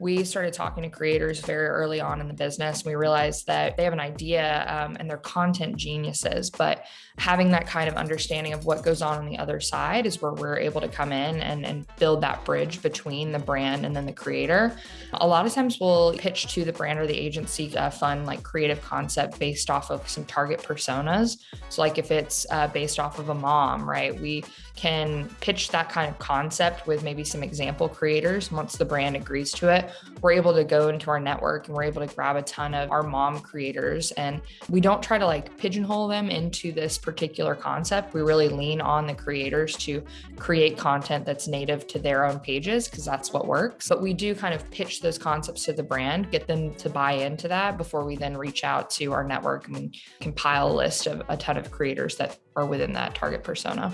we started talking to creators very early on in the business. We realized that they have an idea um, and they're content geniuses, but having that kind of understanding of what goes on on the other side is where we're able to come in and, and build that bridge between the brand and then the creator. A lot of times we'll pitch to the brand or the agency a fun like creative concept based off of some target personas. So like if it's uh, based off of a mom, right? We can pitch that kind of concept with maybe some example creators. Once the brand agrees to it, we're able to go into our network and we're able to grab a ton of our mom creators. And we don't try to like pigeonhole them into this particular concept. We really lean on the creators to create content that's native to their own pages because that's what works. But we do kind of pitch those concepts to the brand, get them to buy into that before we then reach out to our network and compile a list of a ton of creators that are within that target persona.